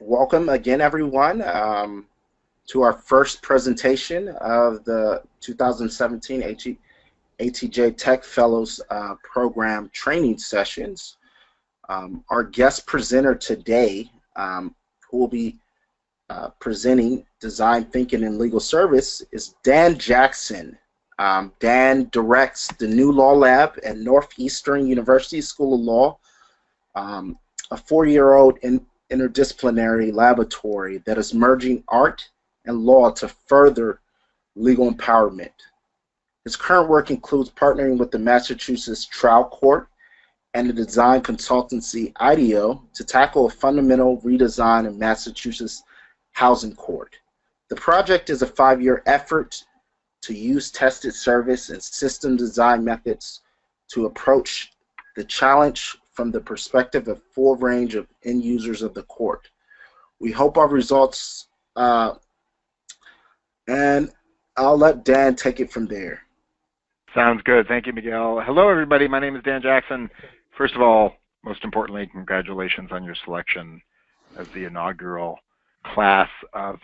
welcome again, everyone, um, to our first presentation of the 2017 AT ATJ Tech Fellows uh, Program training sessions. Um, our guest presenter today, um, who will be uh, presenting Design Thinking and Legal Service, is Dan Jackson. Um, Dan directs the NuLawLab at Northeastern University School of Law, um, a four-year-old in interdisciplinary laboratory that is merging art and law to further legal empowerment. His current work includes partnering with the Massachusetts Trial Court and the design consultancy IDEO to tackle a fundamental redesign of Massachusetts Housing Court. The project is a five-year effort to use tested service and system design methods to approach the challenge from the perspective of full range of end users of the court. We hope our results, uh, and I'll let Dan take it from there. Sounds good. Thank you, Miguel. Hello, everybody. My name is Dan Jackson. First of all, most importantly, congratulations on your selection as the inaugural class of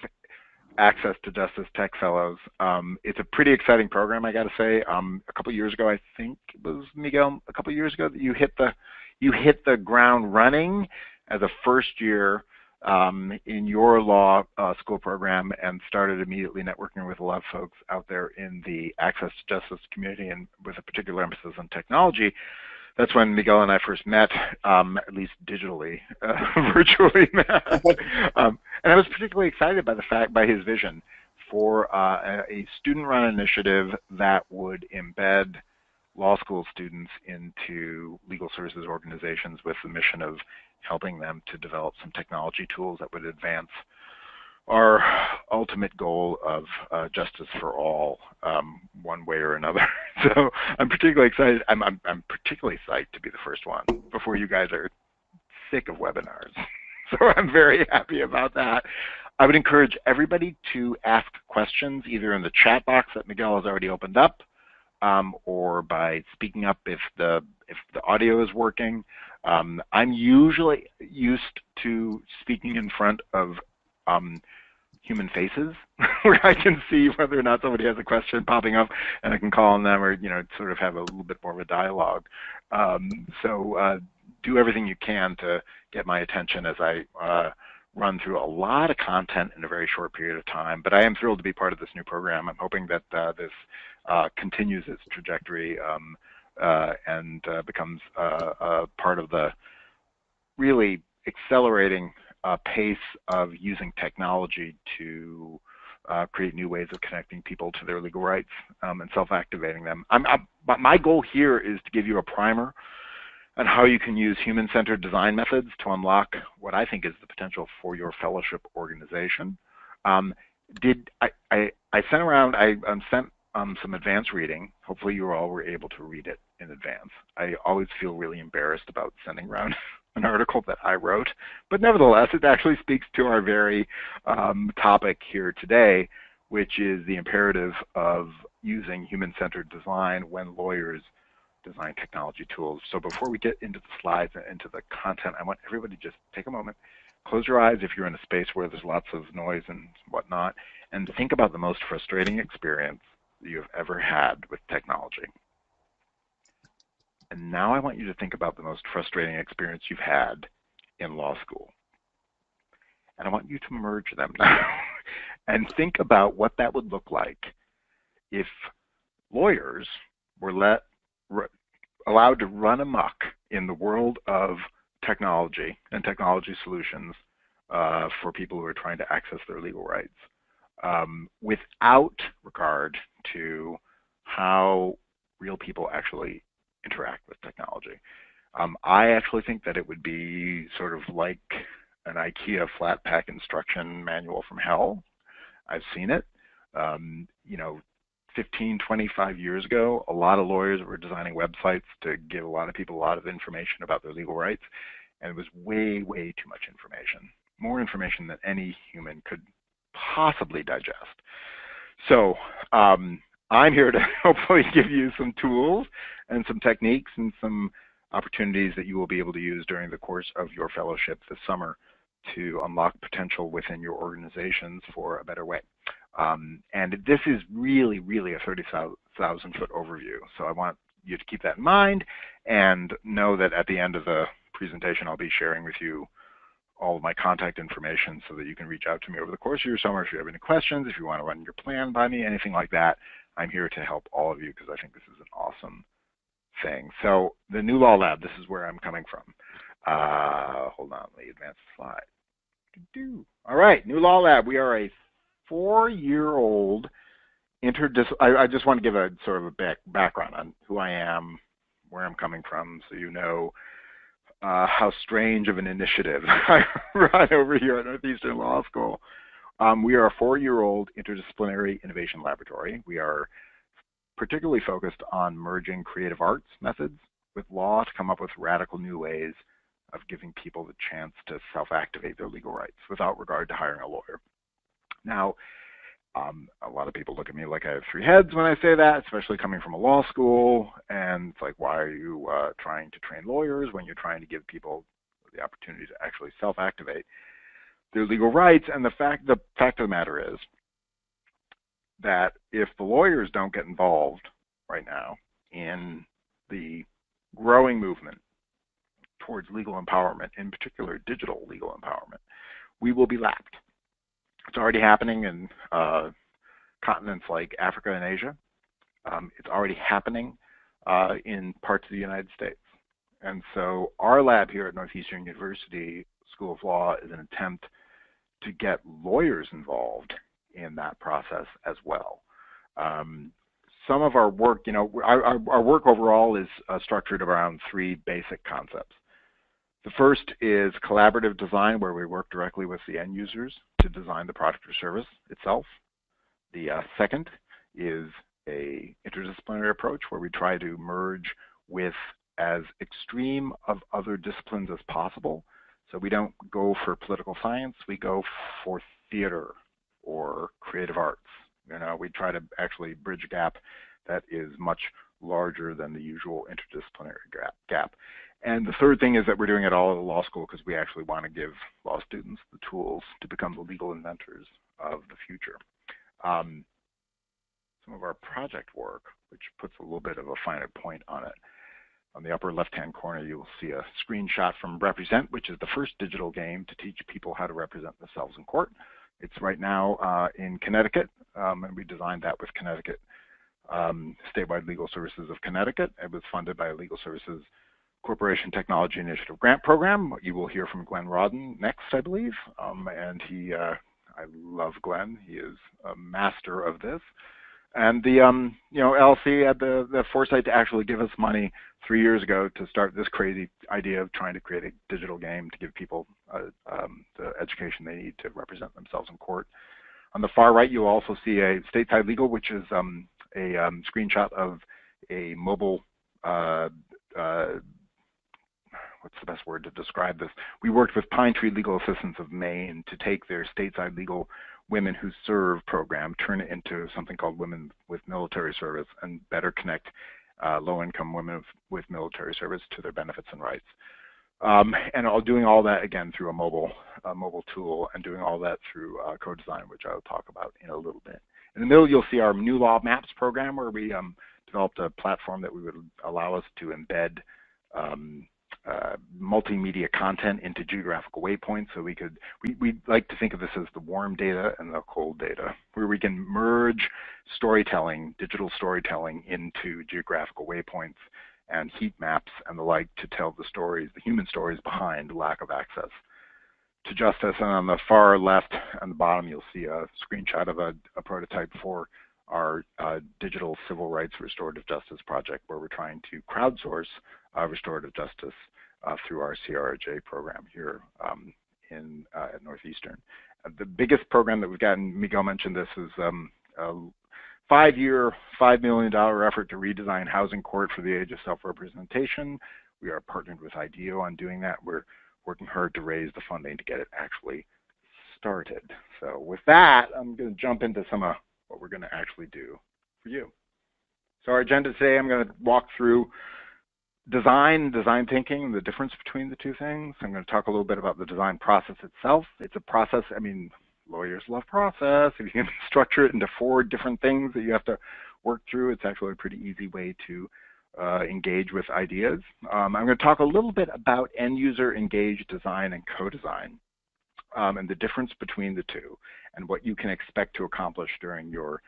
Access to Justice Tech Fellows. Um, it's a pretty exciting program, I got to say. Um, a couple years ago, I think it was Miguel. A couple years ago, that you hit the you hit the ground running as a first year um, in your law uh, school program and started immediately networking with a lot of folks out there in the access to justice community and with a particular emphasis on technology that's when Miguel and I first met, um, at least digitally, uh, virtually. Um, and I was particularly excited by the fact, by his vision for uh, a student-run initiative that would embed law school students into legal services organizations with the mission of helping them to develop some technology tools that would advance our ultimate goal of uh, justice for all, um, one way or another. so I'm particularly excited. I'm, I'm, I'm particularly psyched to be the first one before you guys are sick of webinars. so I'm very happy about that. I would encourage everybody to ask questions either in the chat box that Miguel has already opened up um, or by speaking up if the if the audio is working. Um, I'm usually used to speaking in front of um, human faces where I can see whether or not somebody has a question popping up and I can call on them or, you know, sort of have a little bit more of a dialogue. Um, so uh, do everything you can to get my attention as I uh, run through a lot of content in a very short period of time. But I am thrilled to be part of this new program. I'm hoping that uh, this continues its trajectory um, uh, and uh, becomes a part of the really accelerating uh, pace of using technology to uh, create new ways of connecting people to their legal rights um, and self-activating them. I'm, I'm, my goal here is to give you a primer on how you can use human-centered design methods to unlock what I think is the potential for your fellowship organization. Um, did I, I, I, sent around, I um, sent um, some advanced reading. Hopefully you all were able to read it in advance. I always feel really embarrassed about sending around an article that I wrote, but nevertheless, it actually speaks to our very um, topic here today, which is the imperative of using human-centered design when lawyers design technology tools. So before we get into the slides and into the content, I want everybody to just take a moment, close your eyes if you're in a space where there's lots of noise and whatnot, and think about the most frustrating experience you've ever had with technology. And now I want you to think about the most frustrating experience you've had in law school. And I want you to merge them now and think about what that would look like if lawyers were let allowed to run amok in the world of technology and technology solutions uh, for people who are trying to access their legal rights um, without regard to how real people actually interact with technology. Um, I actually think that it would be sort of like an IKEA flat pack instruction manual from hell. I've seen it. Um, you know, 15, 25 years ago, a lot of lawyers were designing websites to give a lot of people a lot of information about their legal rights, and it was way, way too much information. More information than any human could possibly digest. So um, I'm here to hopefully give you some tools and some techniques and some opportunities that you will be able to use during the course of your fellowship this summer to unlock potential within your organizations for a better way. Um, and this is really, really a 30,000 foot overview. So I want you to keep that in mind and know that at the end of the presentation, I'll be sharing with you all of my contact information so that you can reach out to me over the course of your summer if you have any questions, if you want to run your plan by me, anything like that. I'm here to help all of you because I think this is an awesome thing. So the NuLawLab, this is where I'm coming from. Uh, hold on, let me advance the slide. All right, NuLawLab. We are a four-year-old interdis. I, I, just want to give a sort of a back, background on who I am, where I'm coming from, so you know uh, how strange of an initiative I run over here at Northeastern Law School. Um, we are a four-year-old interdisciplinary innovation laboratory. We are particularly focused on merging creative arts methods with law to come up with radical new ways of giving people the chance to self-activate their legal rights without regard to hiring a lawyer. Now, um, a lot of people look at me like I have three heads when I say that, especially coming from a law school. And it's like, why are you uh, trying to train lawyers when you're trying to give people the opportunity to actually self-activate their legal rights? And the fact, the fact of the matter is that if the lawyers don't get involved right now in the growing movement towards legal empowerment, in particular digital legal empowerment, we will be lapped. It's already happening in uh, continents like Africa and Asia. Um, it's already happening uh, in parts of the United States. And so our lab here at Northeastern University School of Law is an attempt to get lawyers involved in that process as well. Um, some of our work, you know, our, our work overall is uh, structured around three basic concepts. The first is collaborative design, where we work directly with the end users to design the product or service itself. The uh, second is a interdisciplinary approach where we try to merge with as extreme of other disciplines as possible. So we don't go for political science, we go for theater or creative arts. You know, we try to actually bridge a gap that is much larger than the usual interdisciplinary gap. And the third thing is that we're doing it all at a law school because we actually want to give law students the tools to become the legal inventors of the future. Um, some of our project work, which puts a little bit of a finer point on it. On the upper left-hand corner, you will see a screenshot from Represent, which is the first digital game to teach people how to represent themselves in court. It's right now uh, in Connecticut, um, and we designed that with Connecticut um, Statewide Legal Services of Connecticut. It was funded by Legal Services Corporation Technology Initiative Grant Program. You will hear from Glenn Rawdon next, I believe. Um, and he, uh, I love Glenn. He is a master of this. And the, um, you know, LC had the, the foresight to actually give us money three years ago to start this crazy idea of trying to create a digital game to give people uh, um, the education they need to represent themselves in court. On the far right, you'll also see a stateside legal, which is um, a um, screenshot of a mobile uh, uh, what's the best word to describe this? We worked with Pine Tree Legal Assistance of Maine to take their stateside legal women who serve program, turn it into something called Women with Military Service, and better connect uh, low-income women with, military service to their benefits and rights. Um, and all, doing all that again through a mobile a mobile tool, and doing all that through uh, co-design, which I will talk about in a little bit. In the middle, you'll see our new law maps program, where we um, developed a platform that we would allow us to embed um, multimedia content into geographical waypoints. So we could, we, we like to think of this as the warm data and the cold data, where we can merge storytelling, digital storytelling into geographical waypoints and heat maps and the like to tell the stories, the human stories behind lack of access to justice. And on the far left and the bottom, you'll see a screenshot of a, a prototype for our uh, digital civil rights restorative justice project, where we're trying to crowdsource restorative justice uh, through our CRJ program here um, in uh, at Northeastern. Uh, the biggest program that we've gotten, Miguel mentioned this, is um, a five-year, $5 million effort to redesign housing court for the age of self-representation. We are partnered with IDEO on doing that. We're working hard to raise the funding to get it actually started. So with that, I'm going to jump into some of what we're going to actually do for you. So our agenda today, I'm going to walk through design, design thinking, the difference between the two things. I'm going to talk a little bit about the design process itself. It's a process, I mean, lawyers love process. If you can structure it into four different things that you have to work through, it's actually a pretty easy way to uh, engage with ideas. Um, I'm going to talk a little bit about end user engaged design and co-design um, and the difference between the two and what you can expect to accomplish during your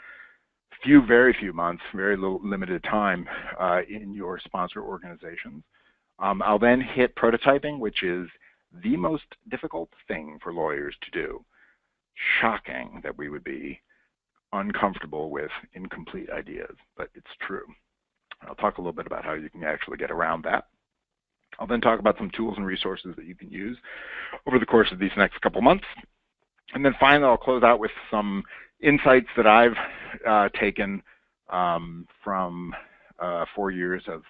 few, very few months, very little, limited time uh, in your sponsor organizations. Um, I'll then hit prototyping, which is the most difficult thing for lawyers to do. Shocking that we would be uncomfortable with incomplete ideas, but it's true. I'll talk a little bit about how you can actually get around that. I'll then talk about some tools and resources that you can use over the course of these next couple months. And then finally, I'll close out with some insights that I've uh, taken um, from uh, four years of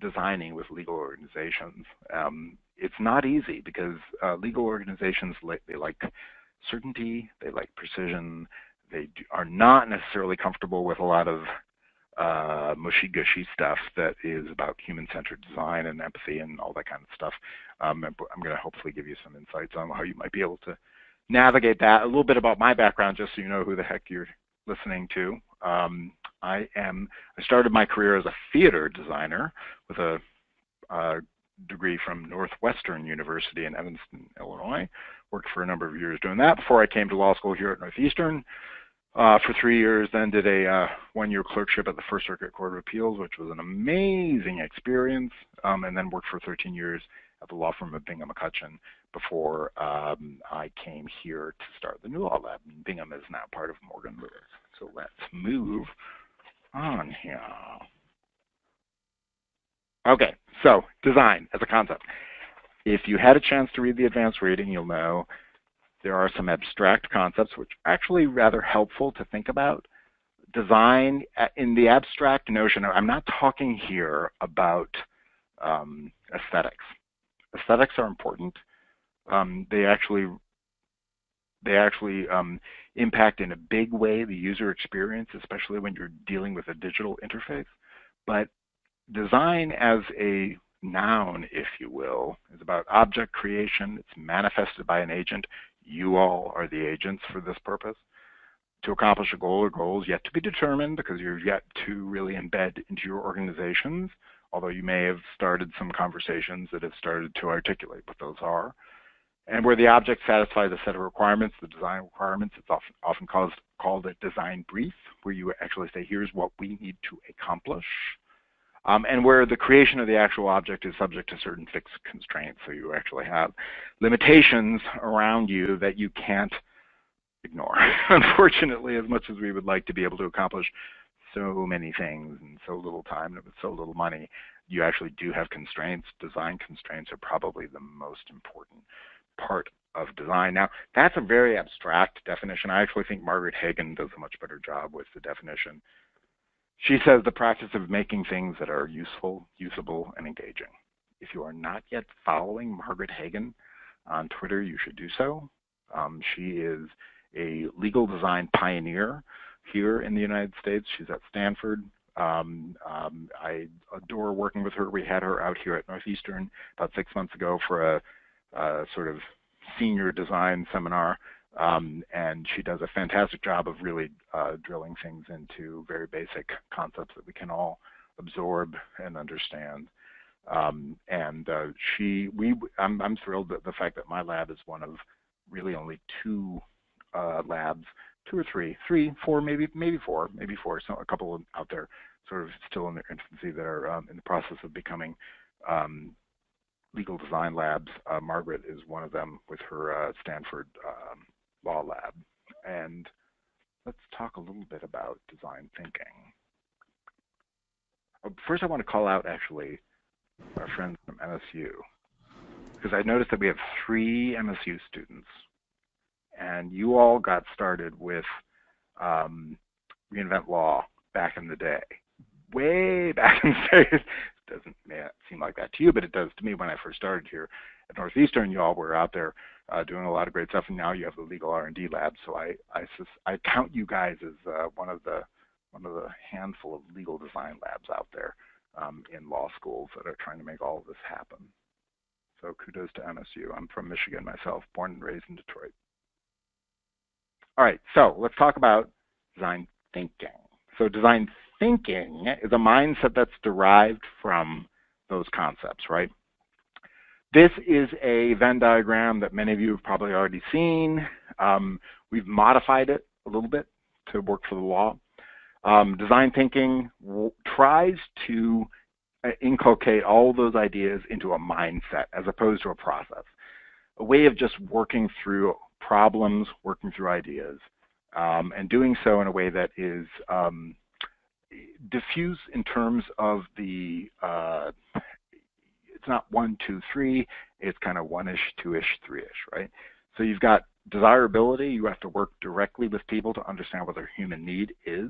designing with legal organizations. Um, it's not easy because uh, legal organizations like, they like certainty, they like precision, they do, are not necessarily comfortable with a lot of uh, mushy gushy stuff that is about human-centered design and empathy and all that kind of stuff. Um, I'm going to hopefully give you some insights on how you might be able to navigate that. A little bit about my background, just so you know who the heck you're listening to. Um, I am. I started my career as a theater designer with a, a degree from Northwestern University in Evanston, Illinois. Worked for a number of years doing that before I came to law school here at Northeastern uh, for three years, then did a uh, one-year clerkship at the First Circuit Court of Appeals, which was an amazing experience, um, and then worked for 13 years at the law firm of Bingham McCutchen before um, I came here to start the NuLawLab. Bingham is now part of Morgan Lewis. So let's move on here. Okay, so design as a concept. If you had a chance to read the advanced reading, you'll know there are some abstract concepts which are actually rather helpful to think about. Design uh, in the abstract notion, I'm not talking here about um, aesthetics. Aesthetics are important. Um, they actually they actually um, impact in a big way the user experience, especially when you're dealing with a digital interface. But design as a noun, if you will, is about object creation. It's manifested by an agent. You all are the agents for this purpose. To accomplish a goal or goals yet to be determined because you're yet to really embed into your organizations, although you may have started some conversations that have started to articulate what those are. And where the object satisfies a set of requirements, the design requirements, it's often, often called, called a design brief, where you actually say, here's what we need to accomplish. Um, and where the creation of the actual object is subject to certain fixed constraints. So you actually have limitations around you that you can't ignore. Unfortunately, as much as we would like to be able to accomplish so many things in so little time and with so little money, you actually do have constraints. Design constraints are probably the most important part of design. Now, that's a very abstract definition. I actually think Margaret Hagan does a much better job with the definition. She says the practice of making things that are useful, usable, and engaging. If you are not yet following Margaret Hagan on Twitter, you should do so. Um, she is a legal design pioneer here in the United States. She's at Stanford. Um, um, I adore working with her. We had her out here at Northeastern about six months ago for a, a sort of senior design seminar um, and she does a fantastic job of really uh, drilling things into very basic concepts that we can all absorb and understand. Um, and uh, she, we, I'm, I'm thrilled that the fact that my lab is one of really only two uh, labs, two or three, three, four, maybe, maybe four, maybe four. So a couple out there, sort of still in their infancy, that are um, in the process of becoming um, legal design labs. Uh, Margaret is one of them with her uh, Stanford um, Law Lab. And let's talk a little bit about design thinking. Uh, first, I want to call out actually our friends from MSU, because I noticed that we have three MSU students, and you all got started with um, Reinvent Law back in the day, way back in the day. Doesn't seem like that to you, but it does to me when I first started here at Northeastern. You all were out there uh, doing a lot of great stuff. And now you have the legal R&D lab. So I I, I count you guys as uh, one of the one of the handful of legal design labs out there. um, in law schools that are trying to make all of this happen. So kudos to MSU. I'm from Michigan myself, born and raised in Detroit. All right, so let's talk about design thinking. So design thinking is a mindset that's derived from those concepts, right? This is a Venn diagram that many of you have probably already seen. Um, we've modified it a little bit to work for the law. Um, design thinking tries to uh, inculcate all those ideas into a mindset as opposed to a process, a way of just working through problems, working through ideas, um, and doing so in a way that is um, diffuse in terms of the uh, it's not one, two, three. It's kind of one-ish, two-ish, three-ish, right? So you've got desirability. You have to work directly with people to understand what their human need is.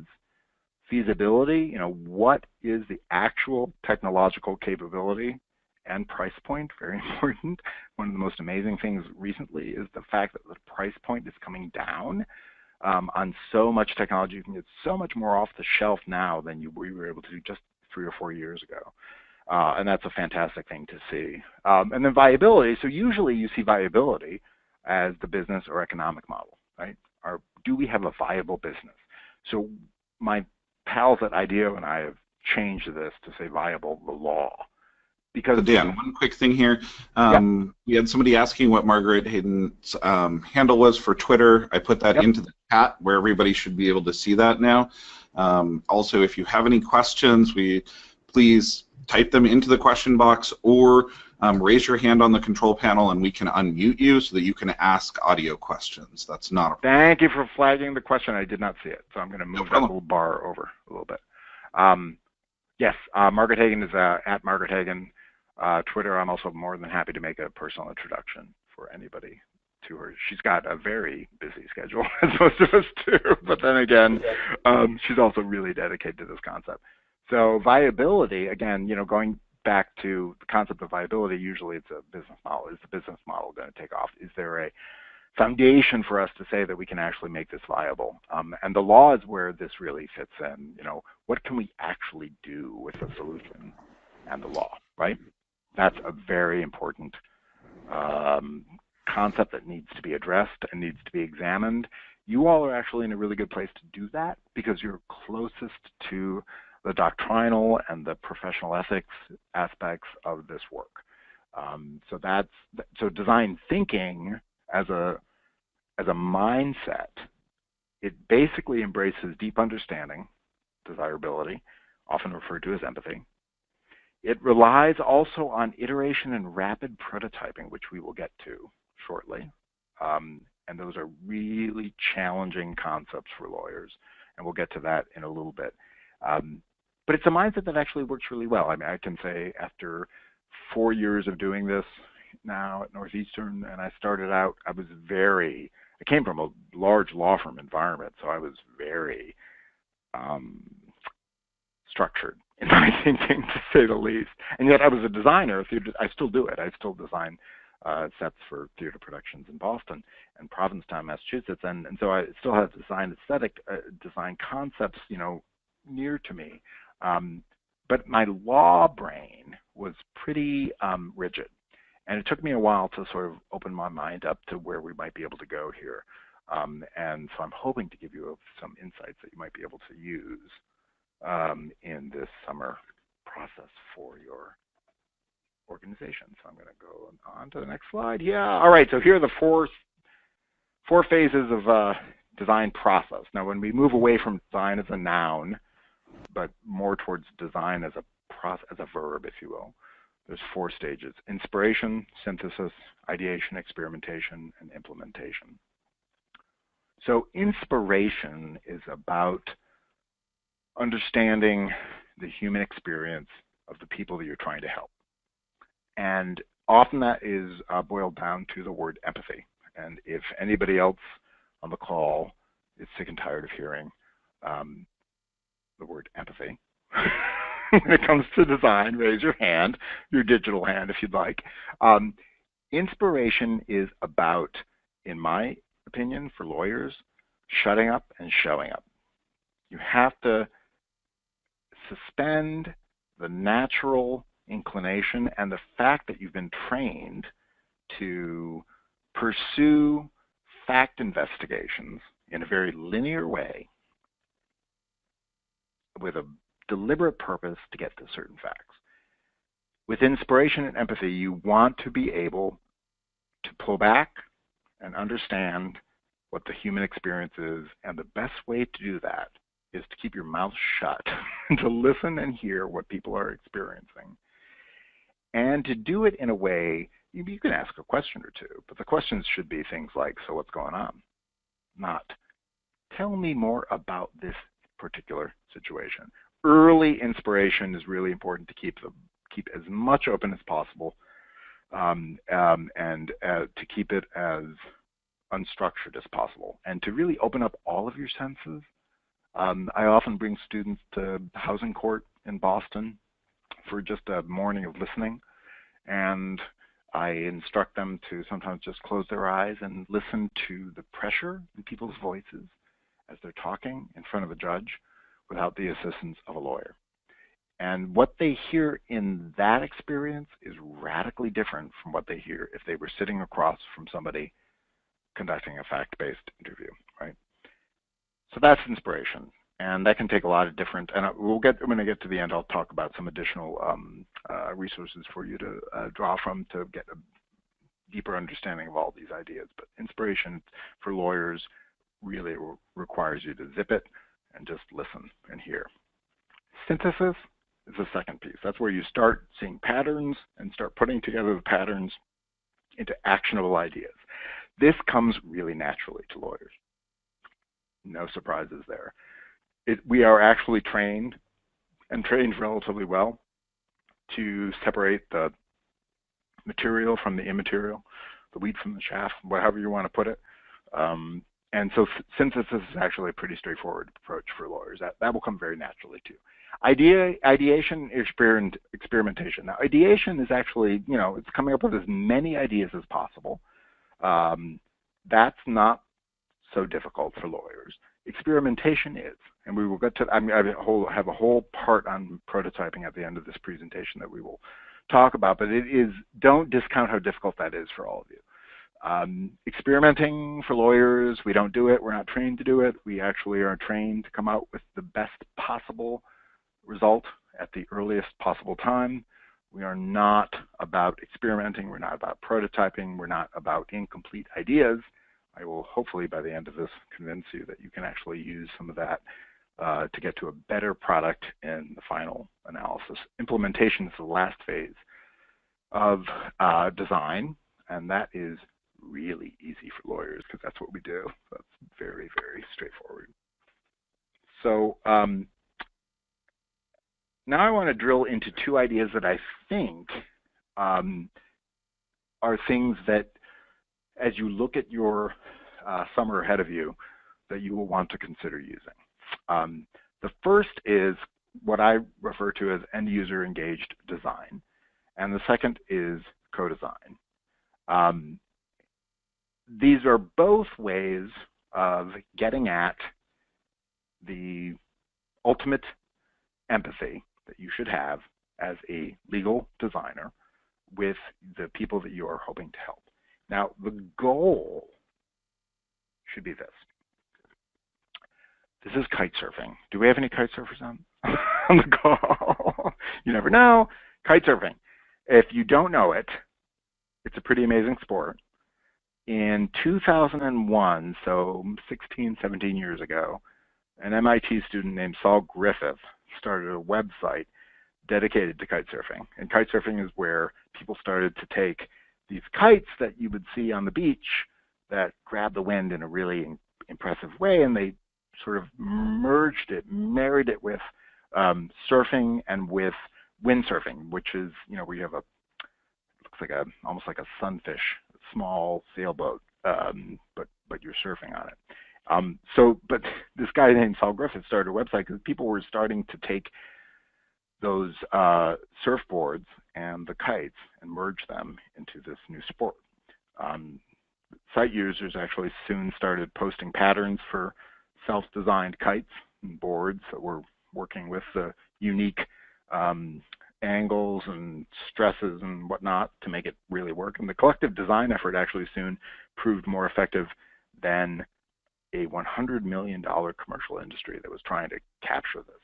Feasibility, you know, what is the actual technological capability and price point, very important. One of the most amazing things recently is the fact that the price point is coming down um, on so much technology. You can get so much more off the shelf now than you, we were able to do just three or four years ago. Uh, and that's a fantastic thing to see. Um, and then viability. So usually you see viability as the business or economic model, right? Or do we have a viable business? So my pals at IDEO and I have changed this to say viable the law. Because Dan, one quick thing here. Um, yeah. We had somebody asking what Margaret Hayden's um, handle was for Twitter. I put that yep. into the chat where everybody should be able to see that now. Um, also, if you have any questions, we please type them into the question box or um, raise your hand on the control panel and we can unmute you so that you can ask audio questions. That's not a problem. Thank you for flagging the question. I did not see it, so I'm going to move no that little bar over a little bit. Um, yes, uh, Margaret Hagan is uh, at Margaret Hagan. Uh, Twitter, I'm also more than happy to make a personal introduction for anybody to her. She's got a very busy schedule, as most of us do, but then again, um, she's also really dedicated to this concept. So viability, again, you know, going back to the concept of viability, usually it's a business model. Is the business model going to take off? Is there a foundation for us to say that we can actually make this viable? Um, and the law is where this really fits in. You know, what can we actually do with the solution and the law, right? That's a very important um, concept that needs to be addressed and needs to be examined. You all are actually in a really good place to do that because you're closest to the doctrinal and the professional ethics aspects of this work. Um, so that's so design thinking as a as a mindset. It basically embraces deep understanding, desirability, often referred to as empathy. It relies also on iteration and rapid prototyping, which we will get to shortly. Um, and those are really challenging concepts for lawyers, and we'll get to that in a little bit. Um, but it's a mindset that actually works really well. I mean, I can say after four years of doing this now at Northeastern, and I started out, I was very, I came from a large law firm environment, so I was very um, structured in my thinking, to say the least. And yet I was a designer. I still do it. I still design uh, sets for theater productions in Boston and Provincetown, Massachusetts, and and so I still have design aesthetic, uh, design concepts, you know, near to me. Um, but my law brain was pretty um, rigid. And it took me a while to sort of open my mind up to where we might be able to go here. Um, and so I'm hoping to give you some insights that you might be able to use um, in this summer process for your organization. So I'm going to go on to the next slide. Yeah. All right. So here are the four four phases of uh, design process. Now, when we move away from design as a noun but more towards design as a process, as a verb, if you will. There's four stages: inspiration, synthesis, ideation, experimentation, and implementation. So inspiration is about understanding the human experience of the people that you're trying to help. And often that is uh, boiled down to the word empathy. And if anybody else on the call is sick and tired of hearing um, the word empathy. when it comes to design, raise your hand, your digital hand if you'd like. Um, inspiration is about, in my opinion, for lawyers, shutting up and showing up. You have to suspend the natural inclination and the fact that you've been trained to pursue fact investigations in a very linear way with a deliberate purpose to get to certain facts. With inspiration and empathy, you want to be able to pull back and understand what the human experience is, and the best way to do that is to keep your mouth shut to listen and hear what people are experiencing. And to do it in a way, you, you can ask a question or two, but the questions should be things like, so what's going on? Not, tell me more about this particular situation. Early inspiration is really important to keep the, keep as much open as possible um, um, and uh, to keep it as unstructured as possible and to really open up all of your senses um, I often bring students to housing court in Boston for just a morning of listening, and I instruct them to sometimes just close their eyes and listen to the pressure in people's voices as they're talking in front of a judge without the assistance of a lawyer. And what they hear in that experience is radically different from what they hear if they were sitting across from somebody conducting a fact-based interview, right? So that's inspiration. And that can take a lot of different, and we'll get, when I get to the end, I'll talk about some additional um, uh, resources for you to uh, draw from to get a deeper understanding of all these ideas. But inspiration for lawyers really re requires you to zip it and just listen and hear. Synthesis is the second piece. That's where you start seeing patterns and start putting together the patterns into actionable ideas. This comes really naturally to lawyers no surprises there. It, we are actually trained and trained relatively well to separate the material from the immaterial, the wheat from the chaff, whatever you want to put it. Um, and so synthesis is actually a pretty straightforward approach for lawyers. That, that will come very naturally too. Idea, ideation, experiment, experimentation. Now, ideation is actually, you know, it's coming up with as many ideas as possible. Um, that's not so difficult for lawyers. Experimentation is, and we will get to, I mean, I have a whole, have a whole part on prototyping at the end of this presentation that we will talk about, but it is, don't discount how difficult that is for all of you. Um, experimenting for lawyers, we don't do it. We're not trained to do it. We actually are trained to come out with the best possible result at the earliest possible time. We are not about experimenting. We're not about prototyping. We're not about incomplete ideas. I will hopefully by the end of this convince you that you can actually use some of that uh, to get to a better product in the final analysis. Implementation is the last phase of uh, design, and that is really easy for lawyers because that's what we do. That's very, very straightforward. So um, now I want to drill into two ideas that I think um, are things that as you look at your uh, summer ahead of you that you will want to consider using. Um, the first is what I refer to as end user engaged design, and the second is co-design. Um, these are both ways of getting at the ultimate empathy that you should have as a legal designer with the people that you are hoping to help. Now, the goal should be this. This is kite surfing. Do we have any kite surfers on, on the call? you never know. Kite surfing. If you don't know it, it's a pretty amazing sport. In 2001, so 16, 17 years ago, an MIT student named Saul Griffith started a website dedicated to kite surfing. And kite surfing is where people started to take these kites that you would see on the beach that grab the wind in a really impressive way, and they sort of merged it, married it with um, surfing and with windsurfing, which is you know where you have a looks like a almost like a sunfish, small sailboat, um, but but you're surfing on it. Um, so, but this guy named Saul Griffith started a website because people were starting to take those uh, surfboards and the kites and merge them into this new sport. Um, site users actually soon started posting patterns for self-designed kites and boards that were working with the unique um, angles and stresses and whatnot to make it really work. And the collective design effort actually soon proved more effective than a $100 million commercial industry that was trying to capture this.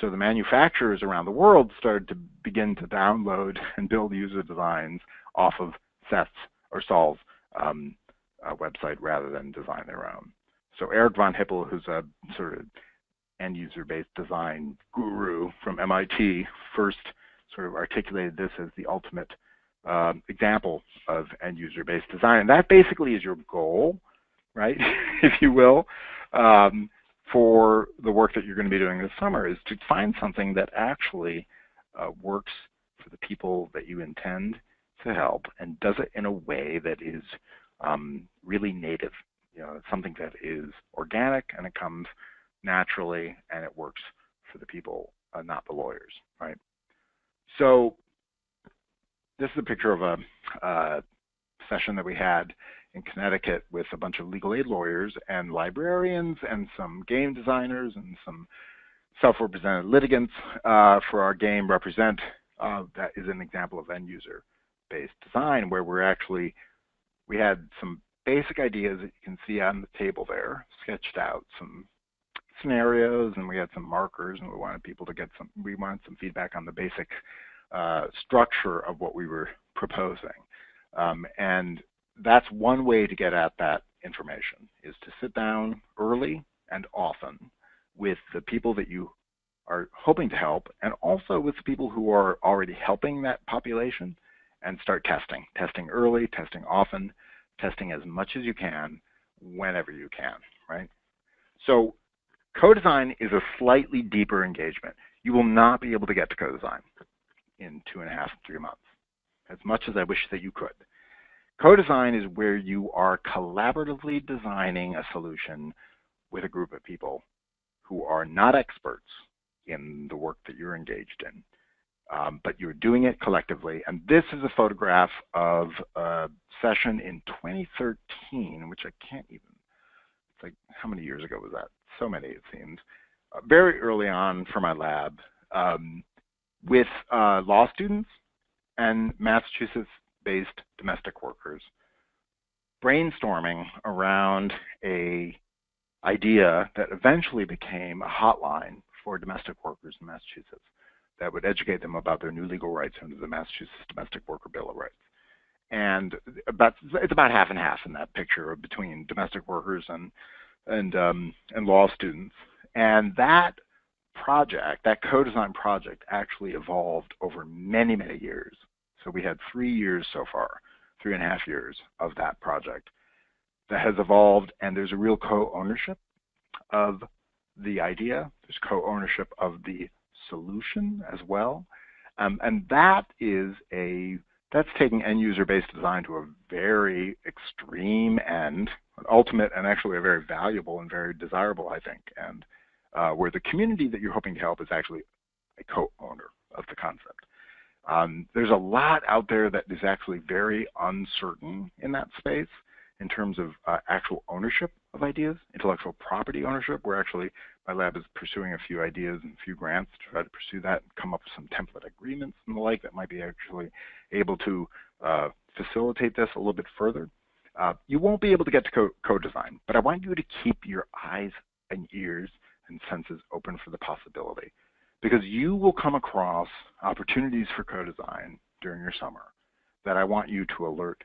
So the manufacturers around the world started to begin to download and build user designs off of Seth's or Saul's um, uh, website rather than design their own. So Eric von Hippel, who's a sort of end user based design guru from MIT, first sort of articulated this as the ultimate uh, example of end user based design. And that basically is your goal, right, if you will, um, for the work that you're going to be doing this summer is to find something that actually uh, works for the people that you intend to help and does it in a way that is um, really native. You know, something that is organic and it comes naturally and it works for the people, uh, not the lawyers, right? So this is a picture of a uh, session that we had in Connecticut with a bunch of legal aid lawyers and librarians and some game designers and some self-represented litigants uh, for our game represent uh, that is an example of end user based design where we're actually we had some basic ideas that you can see on the table there sketched out some scenarios and we had some markers and we wanted people to get some we wanted some feedback on the basic uh, structure of what we were proposing. Um, and that's one way to get at that information is to sit down early and often with the people that you are hoping to help and also with the people who are already helping that population and start testing. Testing early, testing often, testing as much as you can whenever you can, right? So co-design is a slightly deeper engagement. You will not be able to get to co-design in two and a half, three months, as much as I wish that you could. Co-design is where you are collaboratively designing a solution with a group of people who are not experts in the work that you're engaged in, um, but you're doing it collectively. And this is a photograph of a session in 2013, which I can't even, it's like, how many years ago was that? So many, it seems. Uh, very early on for my lab um, with uh, law students and Massachusetts based domestic workers brainstorming around a idea that eventually became a hotline for domestic workers in Massachusetts that would educate them about their new legal rights under the Massachusetts Domestic Worker Bill of Rights. And about it's about half and half in that picture between domestic workers and and um, and law students. And that project, that co-design project, actually evolved over many many years so we had three years so far, three and a half years of that project that has evolved, and there's a real co-ownership of the idea. There's co-ownership of the solution as well. Um, and that is a that's taking end user based design to a very extreme end, an ultimate and actually a very valuable and very desirable, I think, and uh, where the community that you're hoping to help is actually a co-owner of the concept. Um, there's a lot out there that is actually very uncertain in that space in terms of uh, actual ownership of ideas, intellectual property ownership. We're actually, my lab is pursuing a few ideas and a few grants to try to pursue that and come up with some template agreements and the like that might be actually able to uh, facilitate this a little bit further. Uh, you won't be able to get to co-design, but I want you to keep your eyes and ears and senses open for the possibility because you will come across opportunities for co-design during your summer that I want you to alert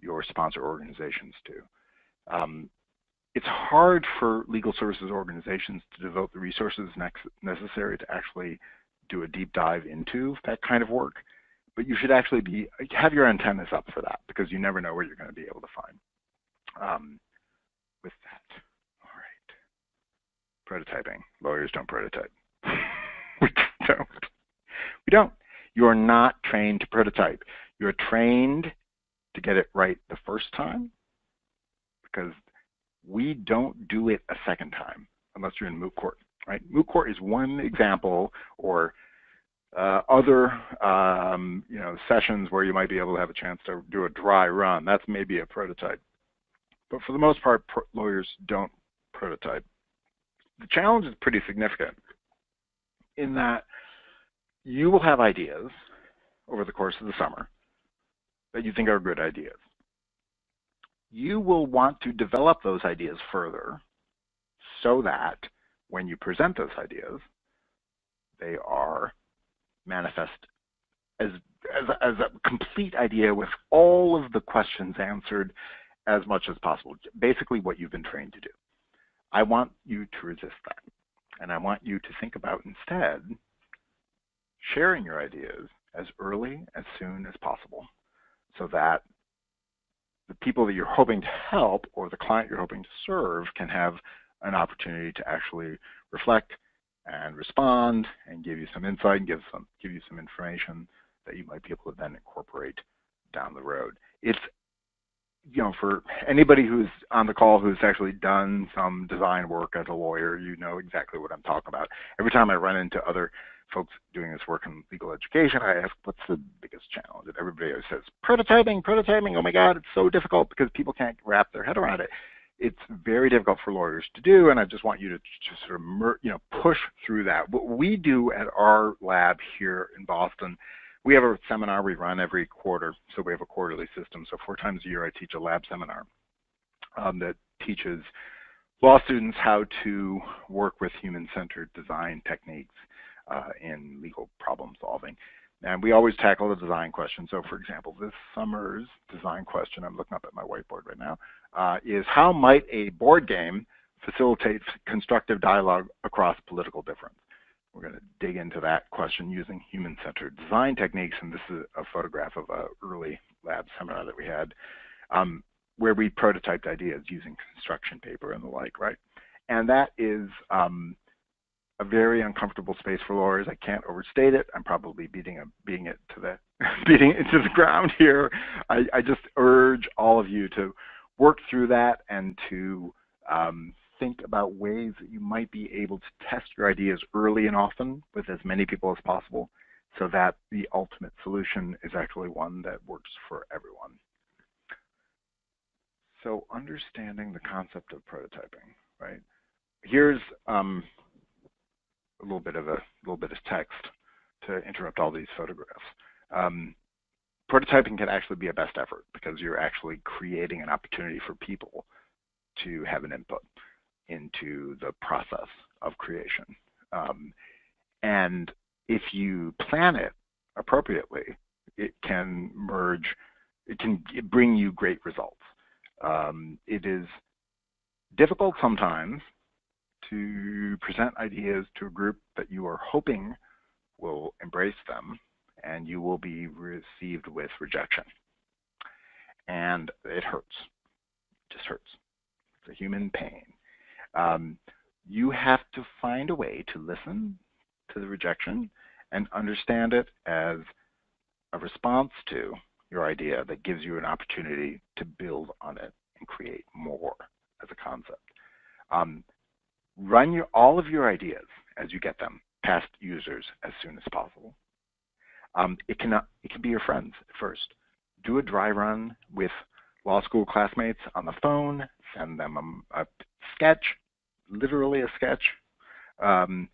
your sponsor organizations to. Um, it's hard for legal services organizations to devote the resources necessary to actually do a deep dive into that kind of work, but you should actually be have your antennas up for that because you never know where you're going to be able to find. Um, with that, all right, prototyping. Lawyers don't prototype. we don't. We don't. You're not trained to prototype. You're trained to get it right the first time because we don't do it a second time unless you're in moot court, right? Moot court is one example or uh, other um, you know sessions where you might be able to have a chance to do a dry run. That's maybe a prototype. But for the most part, lawyers don't prototype. The challenge is pretty significant in that you will have ideas over the course of the summer that you think are good ideas. You will want to develop those ideas further so that when you present those ideas, they are manifest as, as, as a complete idea with all of the questions answered as much as possible. Basically what you've been trained to do. I want you to resist that. And I want you to think about instead sharing your ideas as early, as soon as possible so that the people that you're hoping to help or the client you're hoping to serve can have an opportunity to actually reflect and respond and give you some insight and give some give you some information that you might be able to then incorporate down the road. It's you know, for anybody who's on the call who's actually done some design work as a lawyer, you know exactly what I'm talking about. Every time I run into other folks doing this work in legal education, I ask, what's the biggest challenge? And everybody always says, prototyping, prototyping. Oh my God, it's so difficult because people can't wrap their head around it. It's very difficult for lawyers to do, and I just want you to sort of, you know, push through that. What we do at our lab here in Boston, we have a seminar we run every quarter, so we have a quarterly system. So four times a year, I teach a lab seminar um, that teaches law students how to work with human-centered design techniques uh, in legal problem solving. And we always tackle the design question. So for example, this summer's design question, I'm looking up at my whiteboard right now, uh, is how might a board game facilitate constructive dialogue across political difference? We're going to dig into that question using human-centered design techniques. And this is a photograph of an early lab seminar that we had um, where we prototyped ideas using construction paper and the like, right? And that is um, a very uncomfortable space for lawyers. I can't overstate it. I'm probably beating a, it to the beating it to the ground here. I, I, just urge all of you to work through that and to um, think about ways that you might be able to test your ideas early and often with as many people as possible so that the ultimate solution is actually one that works for everyone. So understanding the concept of prototyping, right? Here's um, a little bit of a little bit of text to interrupt all these photographs. Um, prototyping can actually be a best effort because you're actually creating an opportunity for people to have an input into the process of creation. Um, and if you plan it appropriately, it can merge, it can bring you great results. Um, it is difficult sometimes to present ideas to a group that you are hoping will embrace them and you will be received with rejection. And it hurts, it just hurts. It's a human pain. Um, you have to find a way to listen to the rejection and understand it as a response to your idea that gives you an opportunity to build on it and create more as a concept. Um, run your, all of your ideas as you get them past users as soon as possible. Um, it, can, it can be your friends at first. Do a dry run with law school classmates on the phone, send them a, a sketch, literally a sketch, um,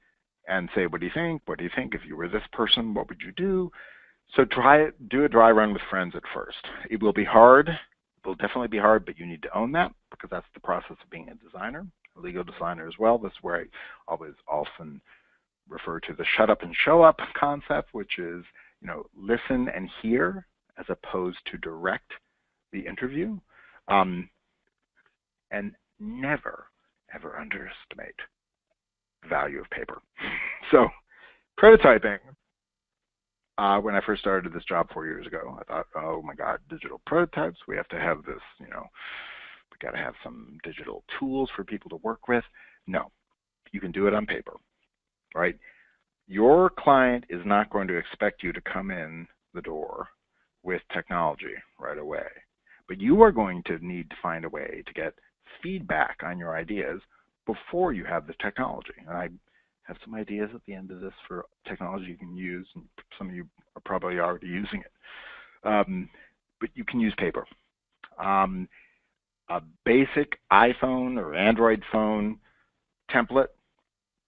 and say, what do you think? What do you think if you were this person? What would you do? So try do a dry run with friends at first. It will be hard. It will definitely be hard, but you need to own that because that's the process of being a designer a legal designer as well. This is where I always often refer to the shut up and show up concept, which is, you know, listen and hear as opposed to direct the interview. Um, and never, ever underestimate the value of paper. so prototyping, uh, when I first started this job four years ago, I thought, oh my God, digital prototypes, we have to have this, you know, we got to have some digital tools for people to work with. No, you can do it on paper, right? Your client is not going to expect you to come in the door with technology right away, but you are going to need to find a way to get feedback on your ideas before you have the technology. And I have some ideas at the end of this for technology you can use, and some of you are probably already using it. Um, but you can use paper. Um, a basic iPhone or Android phone template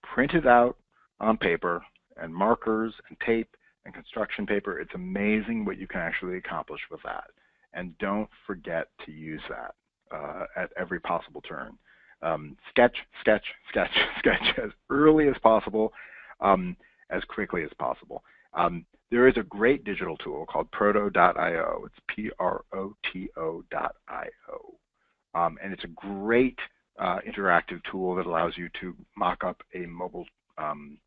printed out on paper and markers and tape and construction paper. It's amazing what you can actually accomplish with that. And don't forget to use that uh, at every possible turn. Um, sketch, sketch, sketch, sketch as early as possible, um, as quickly as possible. Um, there is a great digital tool called proto.io. It's P-R-O-T-O.io. Um, and it's a great uh, interactive tool that allows you to mock up a mobile um,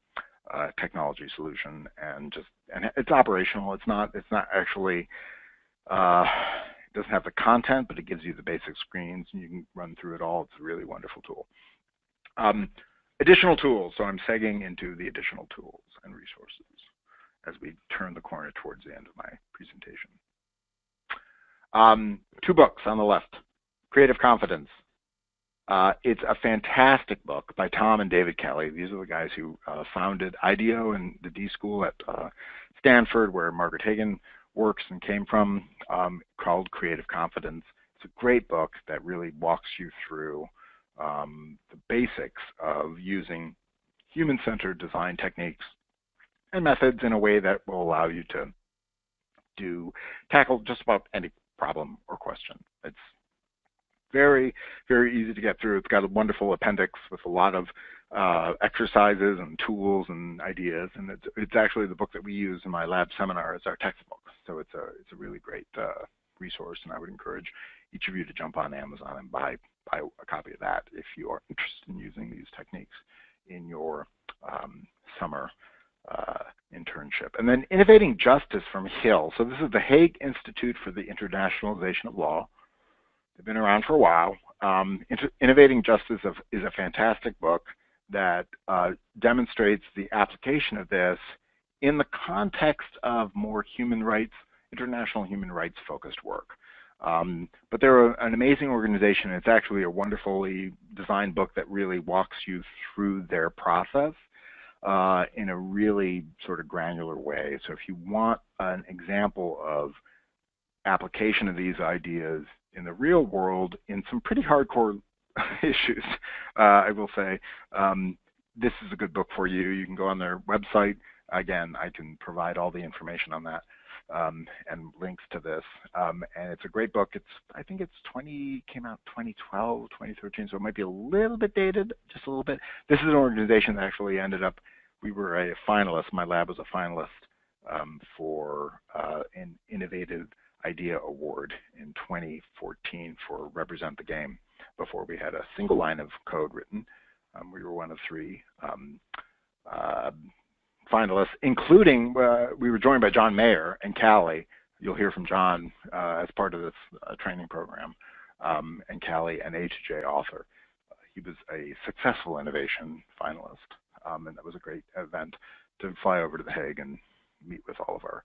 uh, technology solution and just and it's operational. It's not it's not actually uh, it doesn't have the content, but it gives you the basic screens and you can run through it all. It's a really wonderful tool. Um, additional tools. So I'm segging into the additional tools and resources as we turn the corner towards the end of my presentation. Um, two books on the left. Creative Confidence, uh, it's a fantastic book by Tom and David Kelley. These are the guys who uh, founded IDEO and the D School at uh, Stanford, where Margaret Hagan works and came from, um, called Creative Confidence. It's a great book that really walks you through um, the basics of using human-centered design techniques and methods in a way that will allow you to do tackle just about any problem or question. It's very, very easy to get through. It's got a wonderful appendix with a lot of uh, exercises and tools and ideas, and it's, it's actually the book that we use in my lab seminar as our textbook. So it's a it's a really great uh, resource, and I would encourage each of you to jump on Amazon and buy buy a copy of that if you are interested in using these techniques in your um, summer uh, internship. And then Innovating Justice from HiiL. So this is the Hague Institute for the Internationalization of Law. They've been around for a while. Um, Innovating Justice is a fantastic book that uh, demonstrates the application of this in the context of more human rights, international human rights focused work. Um, but they're an amazing organization. It's actually a wonderfully designed book that really walks you through their process uh, in a really sort of granular way. So if you want an example of application of these ideas in the real world in some pretty hardcore issues, uh, I will say. Um, this is a good book for you. You can go on their website. Again, I can provide all the information on that um, and links to this. Um, and it's a great book. It's I think it's 20 came out 2012, 2013, so it might be a little bit dated, just a little bit. This is an organization that actually ended up. We were a finalist. My lab was a finalist um, for uh, an innovative IDEA Award in 2014 for Represent the Game before we had a single line of code written. Um, we were one of three um, uh, finalists, including uh, we were joined by John Mayer and CALI. You'll hear from John uh, as part of this uh, training program, um, and CALI, an A2J author. he was a successful innovation finalist, um, and that was a great event to fly over to The Hague and meet with all of our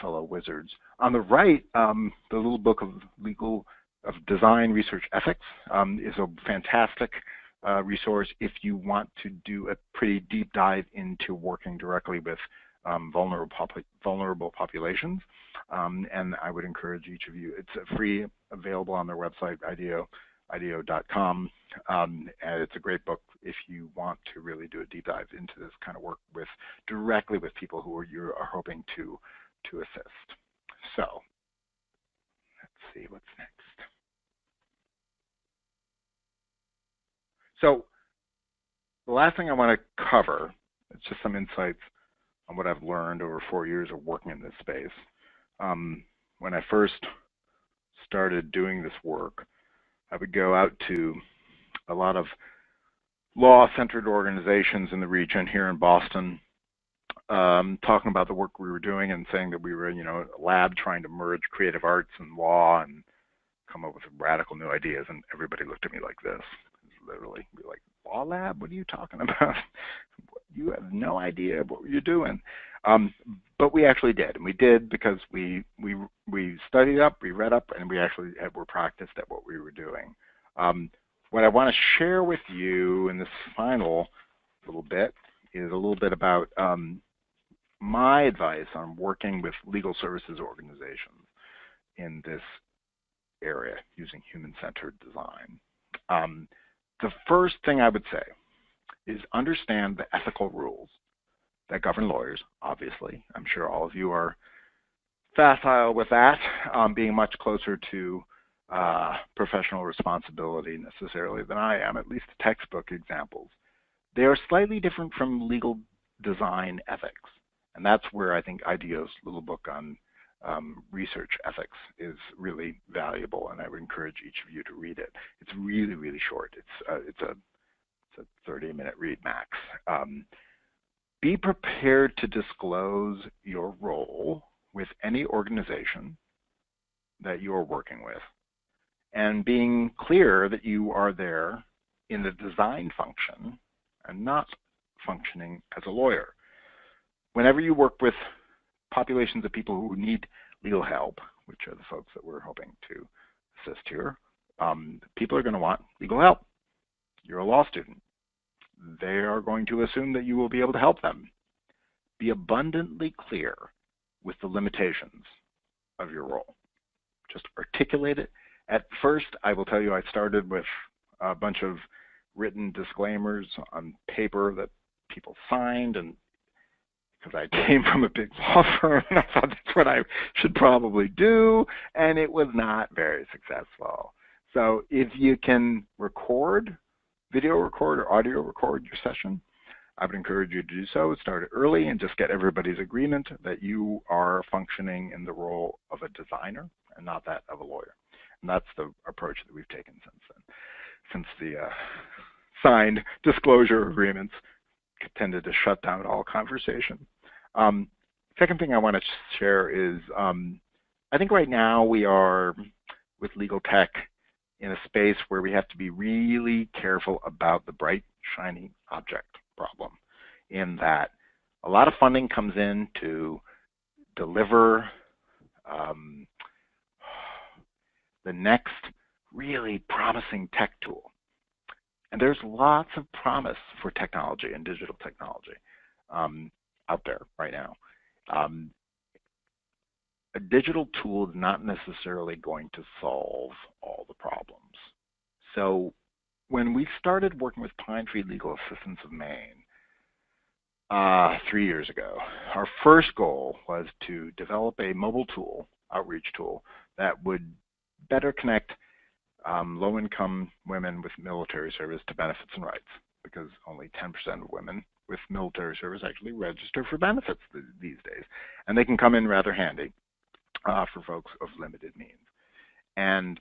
fellow wizards. On the right, um, the little book of legal of design research ethics um, is a fantastic uh, resource if you want to do a pretty deep dive into working directly with um, vulnerable, vulnerable populations. Um, and I would encourage each of you, it's free, available on their website, IDEO, IDEO.com. Um, and it's a great book if you want to really do a deep dive into this kind of work with directly with people who are, you are hoping to to assist. So let's see what's next. So the last thing I want to cover is just some insights on what I've learned over four years of working in this space. Um, when I first started doing this work, I would go out to a lot of law-centered organizations in the region here in Boston um, talking about the work we were doing and saying that we were, you know, a lab trying to merge creative arts and law and come up with radical new ideas. And everybody looked at me like this, literally, be like, law lab? What are you talking about? you have no idea what you're doing. Um, but we actually did, and we did because we we we studied up, we read up, and we actually had, were practiced at what we were doing. Um, what I want to share with you in this final little bit is a little bit about um, my advice on working with legal services organizations in this area using human-centered design. The first thing I would say is understand the ethical rules that govern lawyers, obviously. I'm sure all of you are facile with that, um, being much closer to uh, professional responsibility necessarily than I am, at least the textbook examples. They are slightly different from legal design ethics. And that's where I think IDEO's little book on um, research ethics is really valuable, and I would encourage each of you to read it. It's really, really short. It's uh, it's a it's a 30-minute read max. Um, be prepared to disclose your role with any organization that you are working with, and being clear that you are there in the design function and not functioning as a lawyer. Whenever you work with populations of people who need legal help, which are the folks that we're hoping to assist here, um, people are going to want legal help. You're a law student. They are going to assume that you will be able to help them. Be abundantly clear with the limitations of your role. Just articulate it. At first, I will tell you I started with a bunch of written disclaimers on paper that people signed and because I came from a big law firm and I thought that's what I should probably do, and it was not very successful. So if you can record, video record or audio record your session, I would encourage you to do so. Start early and just get everybody's agreement that you are functioning in the role of a designer and not that of a lawyer. And that's the approach that we've taken since then, since the uh, signed disclosure agreements tended to shut down all conversation. Um, second thing I want to share is um, I think right now we are with legal tech in a space where we have to be really careful about the bright, shiny object problem in that a lot of funding comes in to deliver um, the next really promising tech tool. And there's lots of promise for technology and digital technology um, out there right now. Um, a digital tool is not necessarily going to solve all the problems. So when we started working with Pine Tree Legal Assistance of Maine uh, three years ago, our first goal was to develop a mobile tool, outreach tool, that would better connect um, low-income women with military service to benefits and rights because only 10% of women with military service actually register for benefits th these days. And they can come in rather handy uh, for folks of limited means. And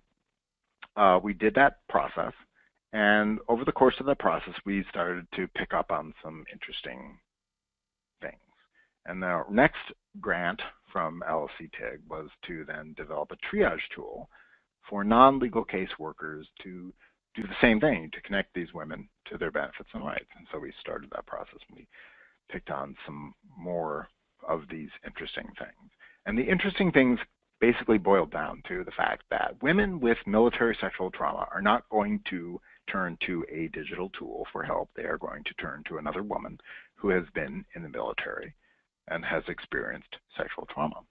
uh, we did that process. And over the course of that process, we started to pick up on some interesting things. And the next grant from LSC TIG was to then develop a triage tool for non-legal caseworkers to do the same thing to connect these women to their benefits and rights. And so we started that process and we picked on some more of these interesting things. And the interesting things basically boiled down to the fact that women with military sexual trauma are not going to turn to a digital tool for help. They are going to turn to another woman who has been in the military and has experienced sexual trauma.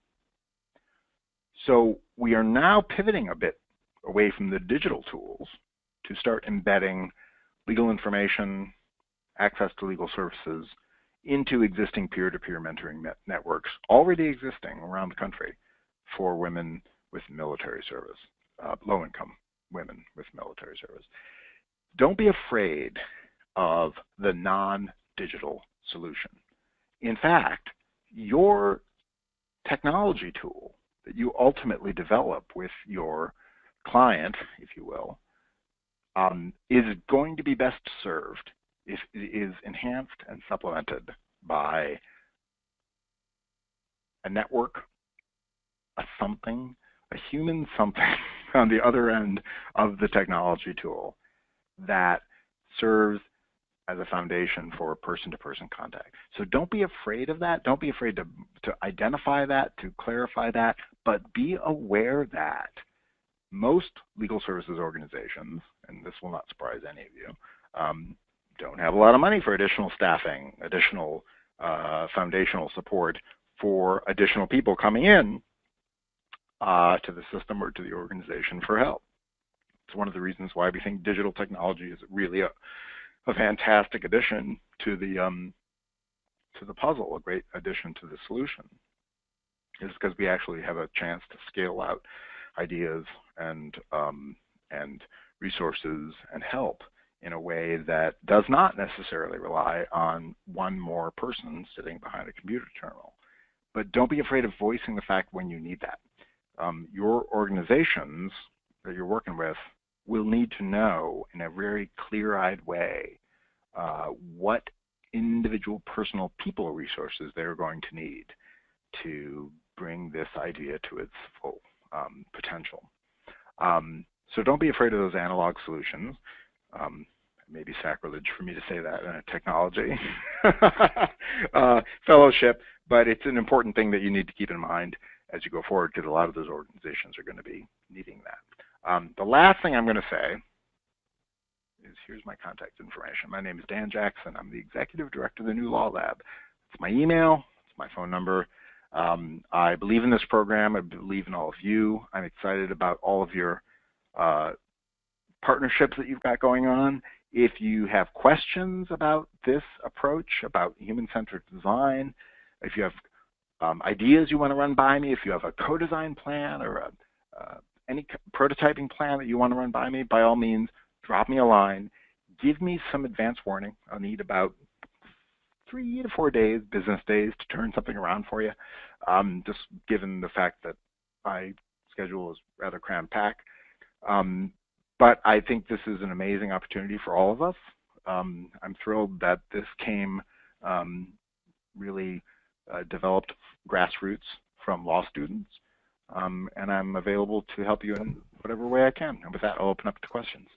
So we are now pivoting a bit away from the digital tools to start embedding legal information, access to legal services into existing peer-to-peer mentoring net networks already existing around the country for women with military service, uh, low-income women with military service. Don't be afraid of the non-digital solution. In fact, your technology tool that you ultimately develop with your client, if you will, um, is going to be best served if it is enhanced and supplemented by a network, a something, a human something on the other end of the technology tool that serves as a foundation for person-to-person -person contact. So don't be afraid of that. Don't be afraid to, to identify that, to clarify that, but be aware that most legal services organizations, and this will not surprise any of you, um, don't have a lot of money for additional staffing, additional uh, foundational support for additional people coming in uh, to the system or to the organization for help. It's one of the reasons why we think digital technology is really a, a fantastic addition to the um, to the puzzle, a great addition to the solution, is because we actually have a chance to scale out ideas and um, and resources and help in a way that does not necessarily rely on one more person sitting behind a computer terminal. But don't be afraid of voicing the fact when you need that. Um, your organizations that you're working with will need to know in a very clear-eyed way uh, what individual personal people resources they're going to need to bring this idea to its full um, potential. Um, so don't be afraid of those analog solutions. Um, maybe sacrilege for me to say that in a technology uh, fellowship, but it's an important thing that you need to keep in mind as you go forward because a lot of those organizations are going to be needing that. Um, the last thing I'm going to say is here's my contact information. My name is Dan Jackson. I'm the executive director of the NuLawLab. It's my email, it's my phone number. Um, I believe in this program. I believe in all of you. I'm excited about all of your uh, partnerships that you've got going on. If you have questions about this approach, about human-centered design, if you have um, ideas you want to run by me, if you have a co-design plan or a, uh, any prototyping plan that you want to run by me, by all means, drop me a line. Give me some advance warning. I'll need about three to four days, business days, to turn something around for you. Um, just given the fact that my schedule is rather cram-packed. Um, but I think this is an amazing opportunity for all of us. Um, I'm thrilled that this came um, really uh, developed grassroots from law students. Um, and I'm available to help you in whatever way I can. And with that, I'll open up to questions.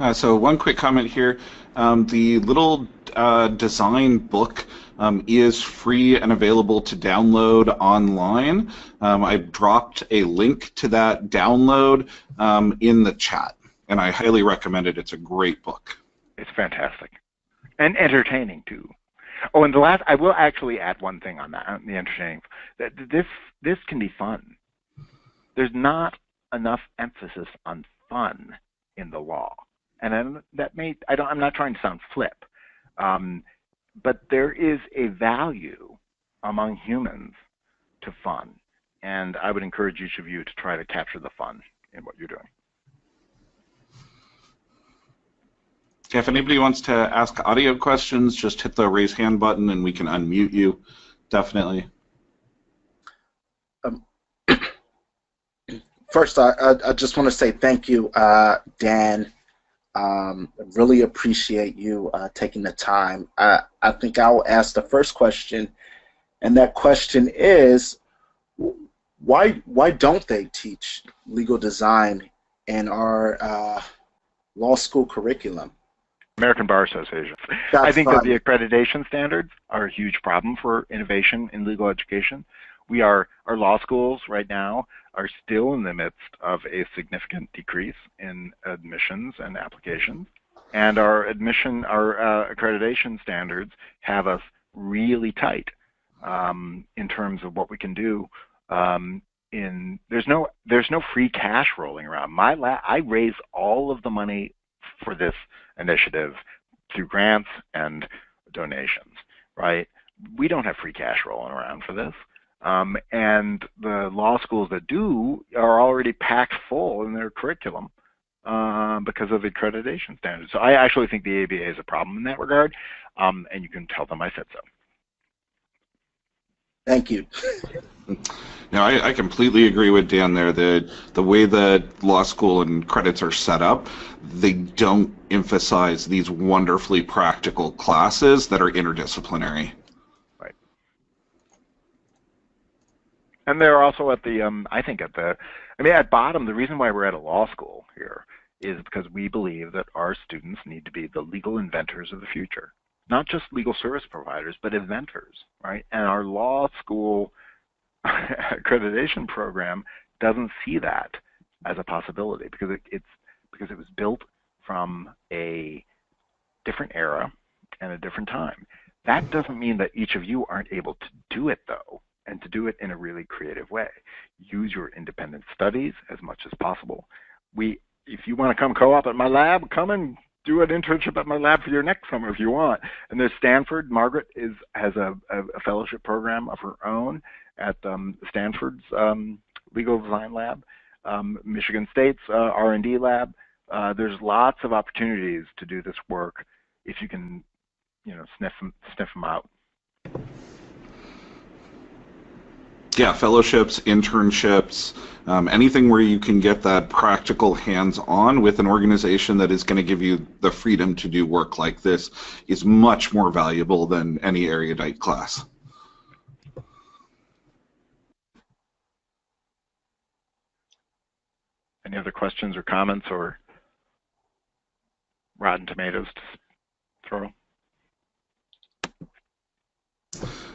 Uh, so one quick comment here. Um, the little uh, design book um, is free and available to download online. Um, I dropped a link to that download um, in the chat, and I highly recommend it. It's a great book. It's fantastic. And entertaining, too. Oh, and the last, I will actually add one thing on that, on the entertaining. This this can be fun. There's not enough emphasis on fun in the law, and I'm, that may I don't I'm not trying to sound flip, um, but there is a value among humans to fun, and I would encourage each of you to try to capture the fun in what you're doing. If anybody wants to ask audio questions, just hit the raise hand button and we can unmute you. Definitely. Um, first, I, I, just want to say thank you, uh, Dan. Um, really appreciate you uh, taking the time. I, I think I'll ask the first question, and that question is, why why don't they teach legal design in our uh, law school curriculum? American Bar Association. That's I think fun. that the accreditation standards are a huge problem for innovation in legal education. We are our law schools right now are still in the midst of a significant decrease in admissions and applications, and our admission our uh, accreditation standards have us really tight um, in terms of what we can do. Um, in there's no there's no free cash rolling around. My I raise all of the money for this initiative through grants and donations, right? We don't have free cash rolling around for this. Um, and the law schools that do are already packed full in their curriculum uh, because of accreditation standards. So I actually think the ABA is a problem in that regard, um, and you can tell them I said so. Thank you. now, I, I, completely agree with Dan there. The the way that law school and credits are set up, they don't emphasize these wonderfully practical classes that are interdisciplinary. Right. And they're also at the, um, I think at the, I mean, at bottom, the reason why we're at a law school here is because we believe that our students need to be the legal inventors of the future. Not just legal service providers, but inventors, right? And our law school accreditation program doesn't see that as a possibility because it, it's because it was built from a different era and a different time. That doesn't mean that each of you aren't able to do it though, and to do it in a really creative way. Use your independent studies as much as possible. We, if you want to come co-op at my lab, come and do an internship at my lab for your next summer if you want. And there's Stanford. Margaret is has a, a, a fellowship program of her own at um, Stanford's um, legal design lab, um, Michigan State's uh, R&D lab. Uh, there's lots of opportunities to do this work if you can, you know, sniff them, sniff them out. Yeah, fellowships, internships, um, anything where you can get that practical hands-on with an organization that is going to give you the freedom to do work like this is much more valuable than any erudite class. Any other questions or comments or rotten tomatoes to throw?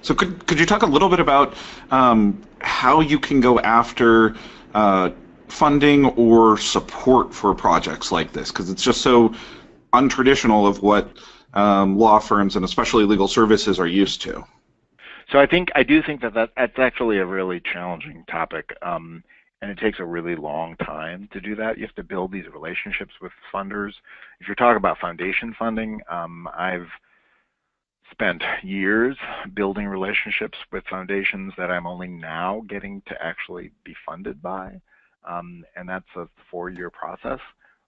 So could could you talk a little bit about um, how you can go after uh, funding or support for projects like this? Because it's just so untraditional of what um, law firms and especially legal services are used to. So I think I do think that, that that's actually a really challenging topic, um, and it takes a really long time to do that. You have to build these relationships with funders. If you're talking about foundation funding, um, I've spent years building relationships with foundations that I'm only now getting to actually be funded by. Um, and that's a four-year process.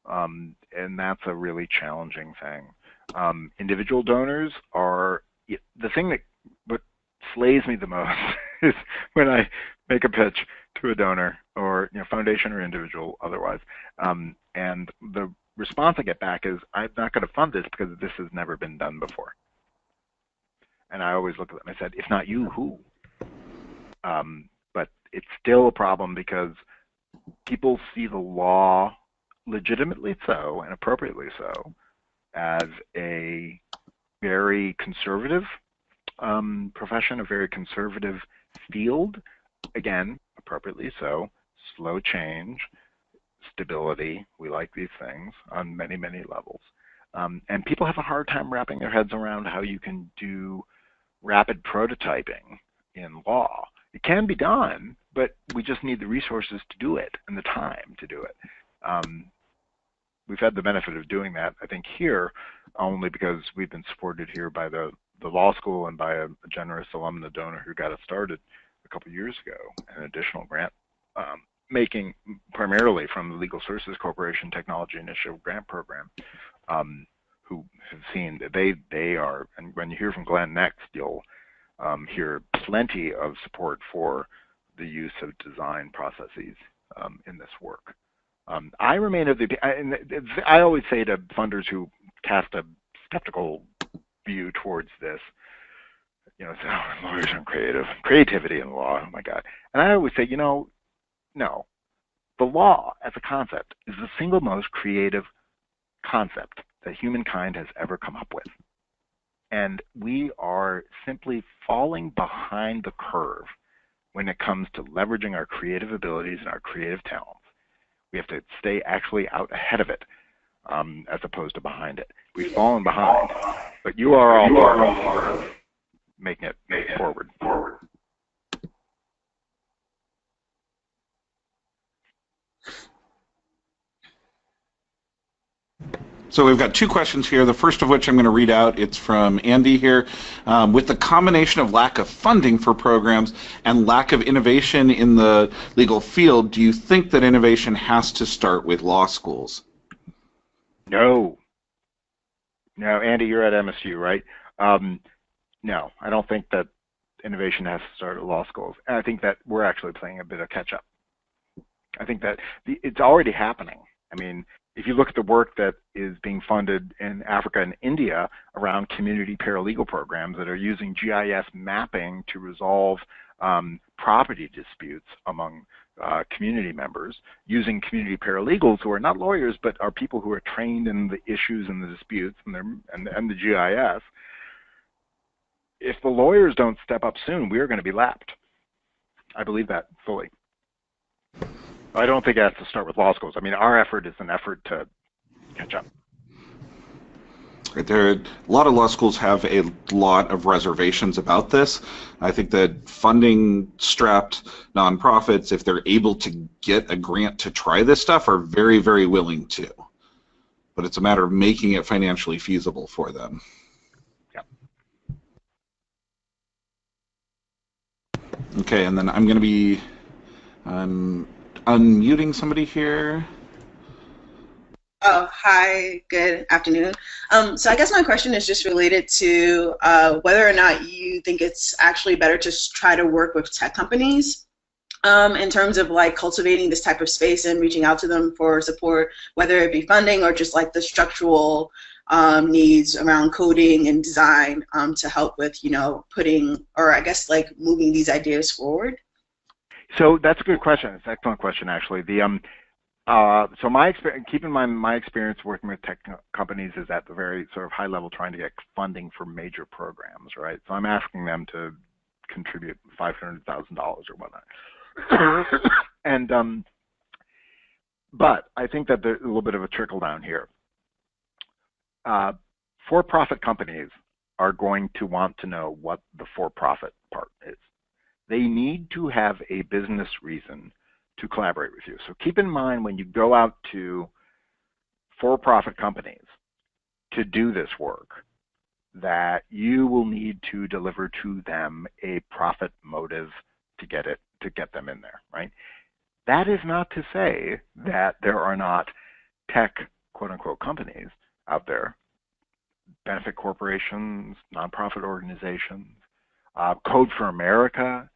Um, and that's a really challenging thing. Um, individual donors are the thing that what slays me the most is when I make a pitch to a donor or you know foundation or individual otherwise, um, and the response I get back is I'm not going to fund this because this has never been done before. And I always look at them and I said, if not you, who? Um, but it's still a problem because people see the law, legitimately so and appropriately so, as a very conservative um, profession, a very conservative field. Again, appropriately so, slow change, stability. We like these things on many, many levels. Um, and people have a hard time wrapping their heads around how you can do rapid prototyping in law. It can be done, but we just need the resources to do it and the time to do it. Um, we've had the benefit of doing that, I think, here only because we've been supported here by the, the law school and by a, a generous alumna donor who got us started a couple years ago, an additional grant um, making primarily from the Legal Services Corporation Technology Initiative Grant Program. Um, who have seen that they they are, and when you hear from Glenn next, you'll um, hear plenty of support for the use of design processes um, in this work. Um, I remain of the, and I always say to funders who cast a skeptical view towards this, you know, say, oh, lawyers aren't creative, creativity in law, oh my God. And I always say, you know, no, the law as a concept is the single most creative concept that humankind has ever come up with. And we are simply falling behind the curve when it comes to leveraging our creative abilities and our creative talents. We have to stay actually out ahead of it um, as opposed to behind it. We've fallen behind, but you are all part of making it forward. forward. So we've got two questions here. The first of which I'm going to read out. It's from Andy here. Um, with the combination of lack of funding for programs and lack of innovation in the legal field, do you think that innovation has to start with law schools? No. No, Andy, you're at MSU, right? Um, no, I don't think that innovation has to start at law schools. And I think that we're actually playing a bit of catch up. I think that the, it's already happening. I mean, if you look at the work that is being funded in Africa and India around community paralegal programs that are using GIS mapping to resolve um, property disputes among uh, community members, using community paralegals who are not lawyers but are people who are trained in the issues and the disputes and, and, and the GIS, if the lawyers don't step up soon, we are going to be lapped. I believe that fully. I don't think it has to start with law schools. I mean, our effort is an effort to catch up. There, a lot of law schools have a lot of reservations about this. I think that funding-strapped nonprofits, if they're able to get a grant to try this stuff, are very, very willing to. but it's a matter of making it financially feasible for them. Okay, and then I'm going to be um, unmuting somebody here. Oh, hi, good afternoon. Um, so I guess my question is just related to uh, whether or not you think it's actually better to try to work with tech companies um, in terms of like cultivating this type of space and reaching out to them for support, whether it be funding or just like the structural um, needs around coding and design um, to help with, you know, putting, or I guess like moving these ideas forward? So that's a good question. It's an excellent question, actually. The um, uh, so my experience, keep in mind, my experience working with tech companies is at the very sort of high level, trying to get funding for major programs, right? So I'm asking them to contribute five hundred thousand dollars or whatnot, and um, but I think that there's a little bit of a trickle down here uh, for-profit companies are going to want to know what the for-profit part is. They need to have a business reason to collaborate with you. So keep in mind when you go out to for-profit companies to do this work that you will need to deliver to them a profit motive to get it to get them in there, right? That is not to say that there are not tech quote unquote companies out there, benefit corporations, nonprofit organizations, uh, Code for America,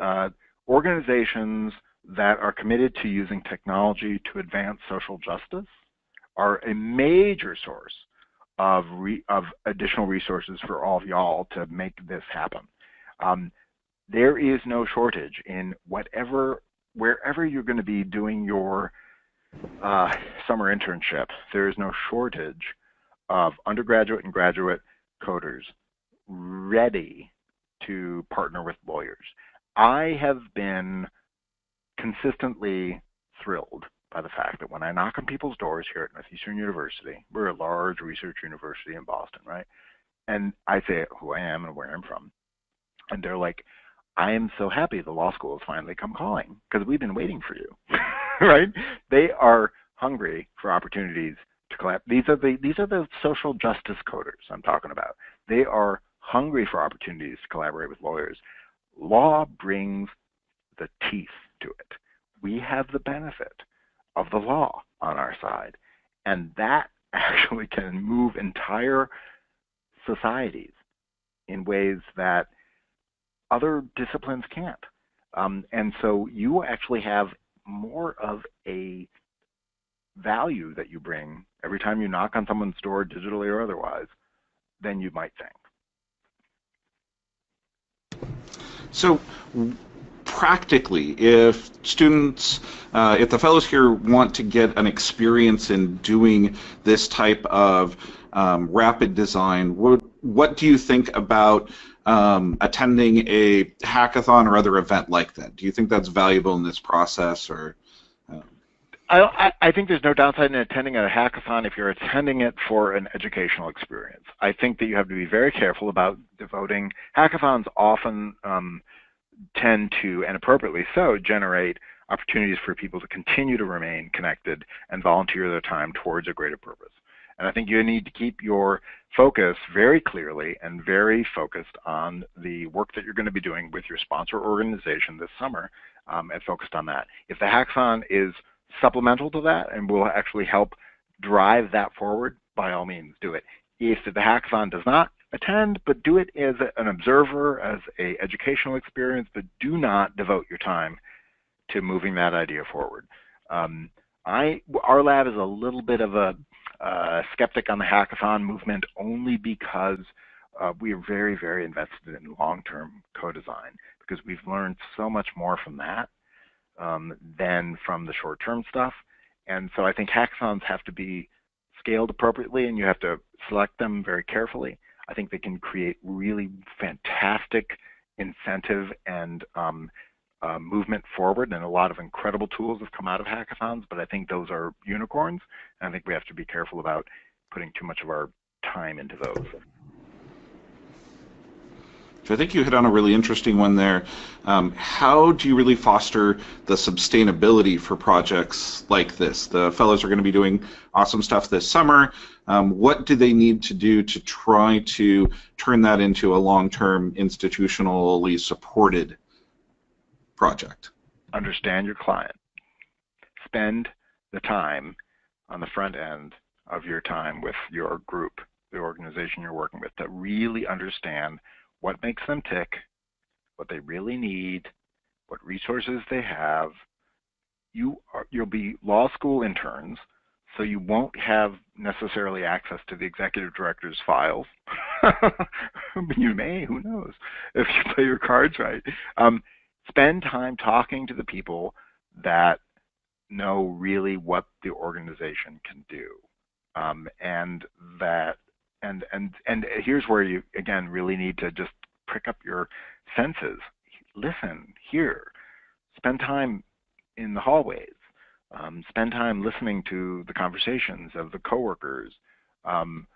uh, organizations that are committed to using technology to advance social justice are a major source of, of additional resources for all of y'all to make this happen. Um, there is no shortage in whatever, wherever you're going to be doing your uh, summer internship, there is no shortage of undergraduate and graduate coders ready to partner with lawyers. I have been consistently thrilled by the fact that when I knock on people's doors here at Northeastern University, we're a large research university in Boston, right? And I say who I am and where I'm from. And they're like, I am so happy the law school has finally come calling because we've been waiting for you, right? They are hungry for opportunities to collab. These are the these are the social justice coders I'm talking about. They are hungry for opportunities to collaborate with lawyers. Law brings the teeth to it. We have the benefit of the law on our side, and that actually can move entire societies in ways that other disciplines can't. Um, and so you actually have more of a value that you bring every time you knock on someone's door, digitally or otherwise, than you might think. So, practically, if students, uh, if the fellows here want to get an experience in doing this type of um, rapid design, what, what do you think about um, attending a hackathon or other event like that? Do you think that's valuable in this process, or? I, I think there's no downside in attending a hackathon if you're attending it for an educational experience. I think that you have to be very careful about devoting. Hackathons often um, tend to, and appropriately so, generate opportunities for people to continue to remain connected and volunteer their time towards a greater purpose. And I think you need to keep your focus very clearly and very focused on the work that you're going to be doing with your sponsor organization this summer um, and focused on that. If the hackathon is supplemental to that and will actually help drive that forward, by all means do it. If the hackathon does not attend, but do it as an observer, as a educational experience, but do not devote your time to moving that idea forward. Um, I, our lab is a little bit of a uh, skeptic on the hackathon movement only because uh, we are very, very invested in long-term co-design because we've learned so much more from that um, than from the short-term stuff. And so I think hackathons have to be scaled appropriately and you have to select them very carefully. I think they can create really fantastic incentive and um, uh, movement forward and a lot of incredible tools have come out of hackathons, but I think those are unicorns. And I think we have to be careful about putting too much of our time into those. I think you hit on a really interesting one there. Um, how do you really foster the sustainability for projects like this? The fellows are going to be doing awesome stuff this summer. Um, what do they need to do to try to turn that into a long-term institutionally supported project? Understand your client. Spend the time on the front end of your time with your group, the organization you're working with, to really understand what makes them tick, what they really need, what resources they have. You are, you'll be law school interns, so you won't have necessarily access to the executive director's files. you may, who knows, if you play your cards right. Um, spend time talking to the people that know really what the organization can do. Um, and that and and and here's where you again really need to just prick up your senses. Listen hear spend time in the hallways um, spend time listening to the conversations of the coworkers. Um,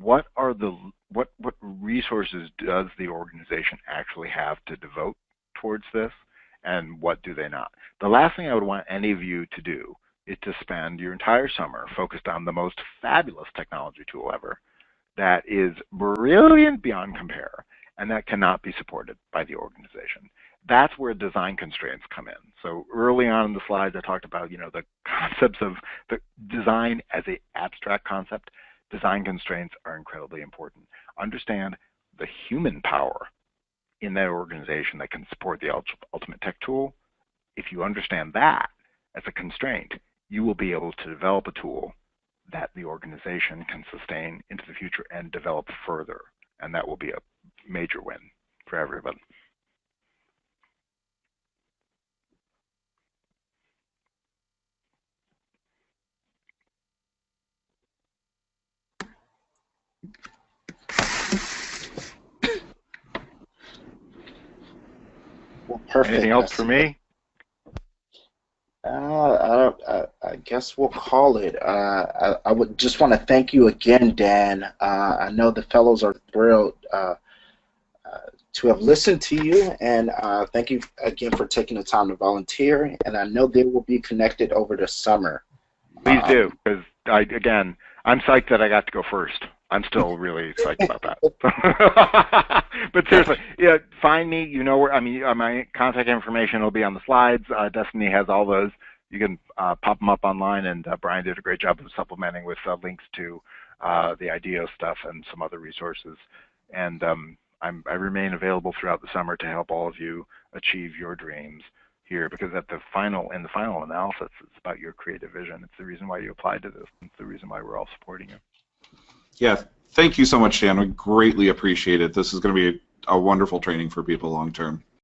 what are the what what resources does the organization actually have to devote towards this and what do they not? The last thing i would want any of you to do is to spend your entire summer focused on the most fabulous technology tool ever that is brilliant beyond compare and that cannot be supported by the organization. That's where design constraints come in. So early on in the slides, I talked about you know the concepts of the design as an abstract concept. Design constraints are incredibly important. Understand the human power in that organization that can support the ultimate tech tool. If you understand that as a constraint, you will be able to develop a tool that the organization can sustain into the future and develop further. And that will be a major win for everyone. Well, perfect. Anything else for me? Uh, I, I, I, guess we'll call it. Uh, I, I, would just want to thank you again, Dan. Uh, I know the fellows are thrilled uh, uh, to have listened to you, and uh, thank you again for taking the time to volunteer. And I know they will be connected over the summer. Please do, because I again, I'm psyched that I got to go first. I'm still really psyched about that. but seriously, yeah, find me. You know where. I mean, uh, my contact information will be on the slides. Uh, Destiny has all those. You can uh, pop them up online, and uh, Brian did a great job of supplementing with uh, links to uh, the IDEO stuff and some other resources. And um, i remain available throughout the summer to help all of you achieve your dreams here because at the final in the final analysis it's about your creative vision it's the reason why you applied to this it's the reason why we're all supporting you yeah, thank you so much, Dan. We greatly appreciate it. This is going to be a, a wonderful training for people long term.